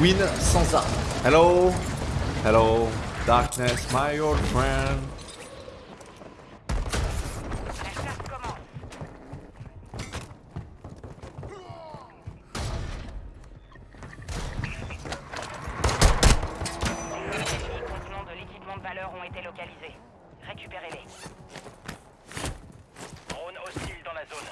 win sans armes. Hello Hello Darkness, my old friend. La chasse commence. Les ennemis contenant de l'équipement de valeur ont été localisés. Récupérez-les. Drone hostile dans la zone.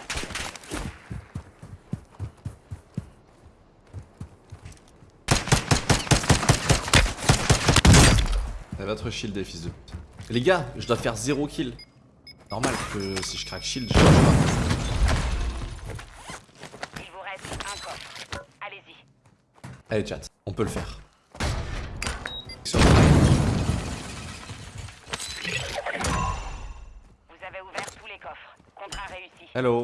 C'est votre shield, les fils de pute. Les gars, je dois faire 0 kill. Normal que si je craque shield, je change pas. Il vous reste un coffre. Allez-y. Allez, chat, on peut le faire. Vous avez ouvert tous les coffres. Contrat réussi. Hello.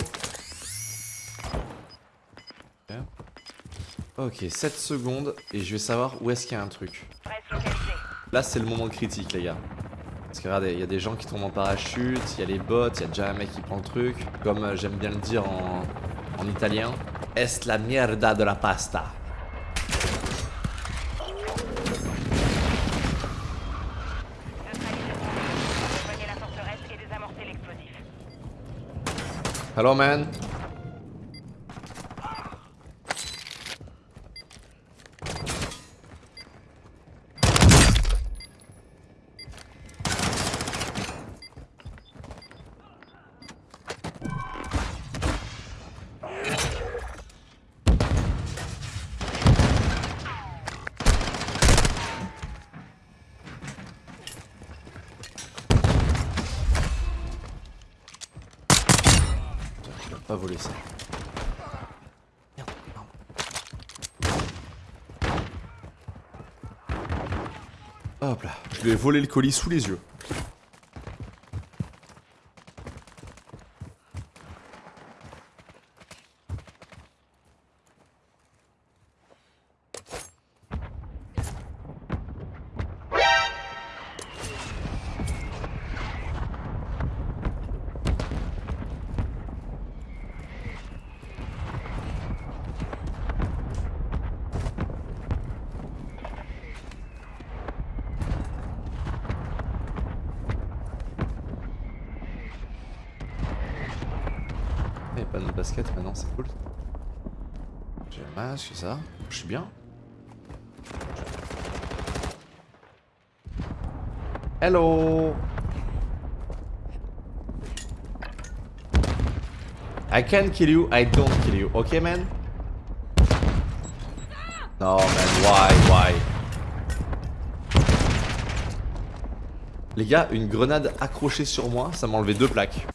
Ok, 7 secondes et je vais savoir où est-ce qu'il y a un truc. Là, c'est le moment critique, les gars. Parce que regardez, il y a des gens qui tombent en parachute, il y a les bots, il y a déjà un mec qui prend le truc. Comme euh, j'aime bien le dire en, en italien, est la mierda de la pasta. Neutralisez son Rejoignez la forteresse et désamorcez l'explosif. Hello, man. Je vais pas voler ça. Hop là, je lui ai volé le colis sous les yeux. Pas de basket maintenant, c'est cool. J'ai un masque, ça. Je suis bien. Hello I can kill you, I don't kill you, ok man? No man, why, why? Les gars, une grenade accrochée sur moi, ça m'a enlevé deux plaques.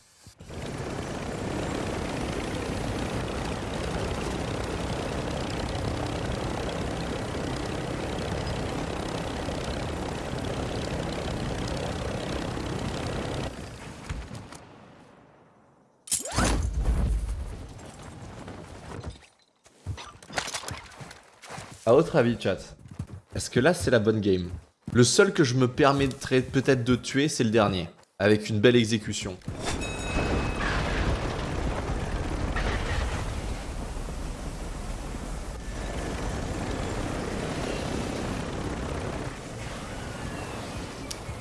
À votre avis, chat, est-ce que là c'est la bonne game? Le seul que je me permettrais peut-être de tuer, c'est le dernier. Avec une belle exécution.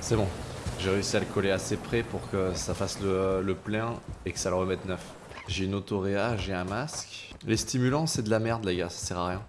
C'est bon. J'ai réussi à le coller assez près pour que ça fasse le, le plein et que ça le remette neuf. J'ai une autoréa, j'ai un masque. Les stimulants, c'est de la merde, les gars, ça sert à rien.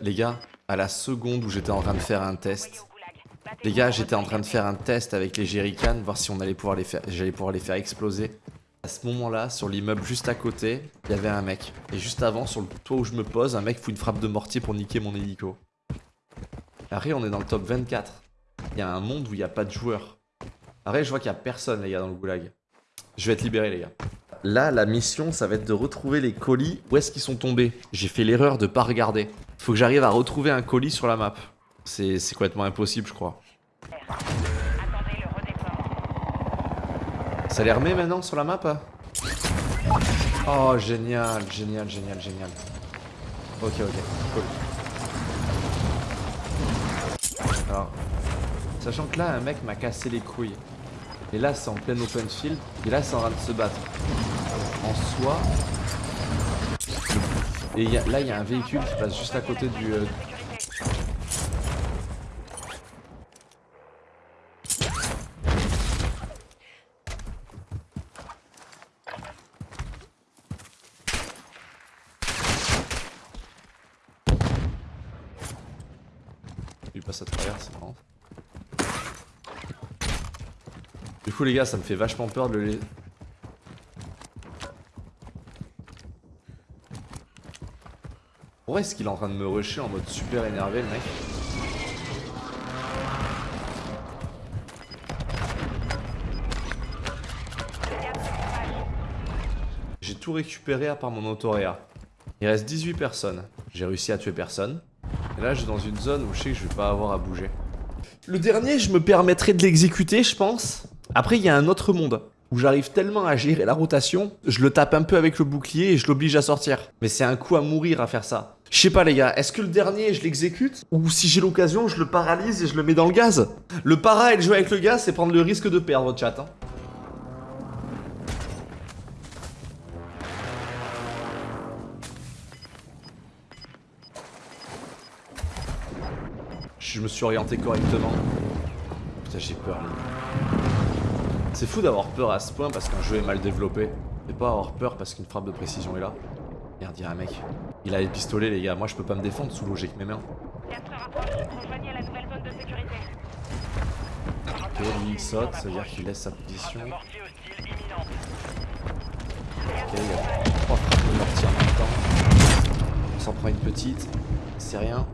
Les gars, à la seconde où j'étais en train de faire un test, les gars, j'étais en train de faire un test avec les jerrycans, voir si on allait pouvoir les faire, j'allais pouvoir les faire exploser. À ce moment-là, sur l'immeuble juste à côté, il y avait un mec. Et juste avant, sur le toit où je me pose, un mec fout une frappe de mortier pour niquer mon hélico. Après, on est dans le top 24. Il y a un monde où il n'y a pas de joueurs. Après, je vois qu'il n'y a personne, les gars, dans le goulag. Je vais être libéré, les gars. Là, la mission, ça va être de retrouver les colis. Où est-ce qu'ils sont tombés? J'ai fait l'erreur de pas regarder. Faut que j'arrive à retrouver un colis sur la map. C'est complètement impossible, je crois. Ça les remet maintenant sur la map hein Oh, génial, génial, génial, génial. Ok, ok, cool. Alors, sachant que là, un mec m'a cassé les couilles. Et là, c'est en plein open field. Et là, c'est en train de se battre. En soi. Et là, il y a un véhicule qui passe juste à côté du. euh, Il passe à travers, c'est marrant. Du coup, les gars, ça me fait vachement peur de le Pourquoi est-ce qu'il est en train de me rusher en mode super énervé, le mec J'ai tout récupéré à part mon autoréa. Il reste 18 personnes. J'ai réussi à tuer personne. Et là, je suis dans une zone où je sais que je vais pas avoir à bouger. Le dernier, je me permettrai de l'exécuter, je pense. Après, il y a un autre monde où j'arrive tellement à gérer la rotation, je le tape un peu avec le bouclier et je l'oblige à sortir. Mais c'est un coup à mourir à faire ça. Je sais pas les gars, est-ce que le dernier je l'exécute? Ou si j'ai l'occasion je le paralyse et je le mets dans le gaz? Le para et le jouer avec le gaz c'est prendre le risque de perdre chat. hein. Je me suis orienté correctement. Putain j'ai peur. C'est fou d'avoir peur à ce point parce qu'un jeu est mal développé. Et pas avoir peur parce qu'une frappe de précision est là. Merde, il y a un mec. Il a les pistolets, les gars. Moi, je peux pas me défendre sous l'eau, j'ai que mes mains. Ok, lui, il saute, ça veut dire qu'il laisse sa position. Ok, il y a trois frappes de mortier en même temps. On s'en prend une petite. C'est rien.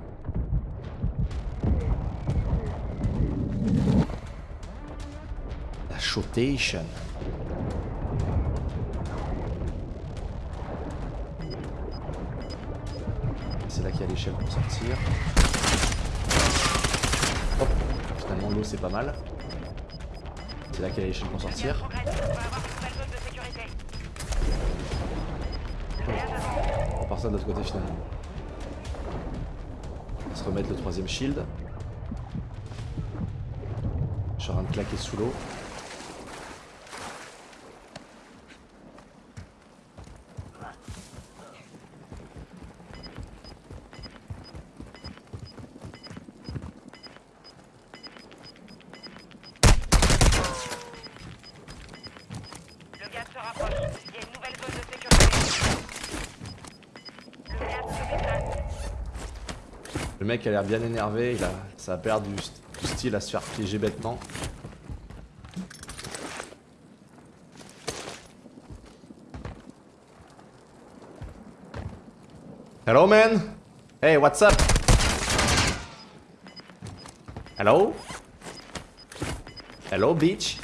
La shotation. C'est là qu'il y a l'échelle pour sortir. Hop, finalement l'eau c'est pas mal. C'est là qu'il y a l'échelle pour sortir. On part ça de l'autre côté finalement. On va se remettre le troisième shield. Je suis en train de claquer sous l'eau. Le mec a l'air bien énervé, il a, ça a perdu du style à se faire piéger bêtement. Hello man. Hey what's up? Hello? Hello bitch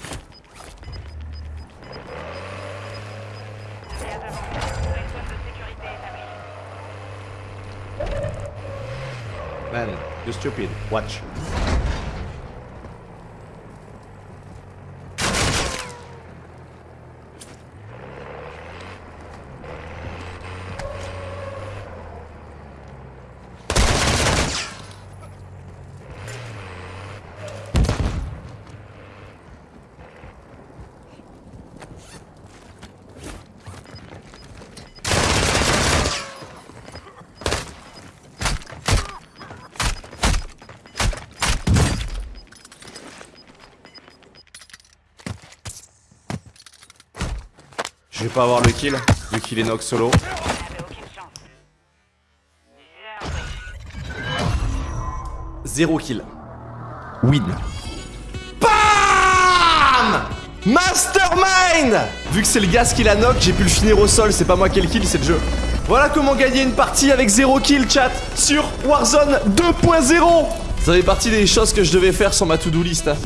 établie. Man, you stupid. Watch. Pas avoir le kill, vu qu'il est knock solo. Zéro kill. Win. BAM Mastermind Vu que c'est le gaz qui la knock, j'ai pu le finir au sol, c'est pas moi qui ai le kill, c'est le jeu. Voilà comment gagner une partie avec zéro kill, chat, sur Warzone 2.0 Ça fait partie des choses que je devais faire sur ma to-do list. hein.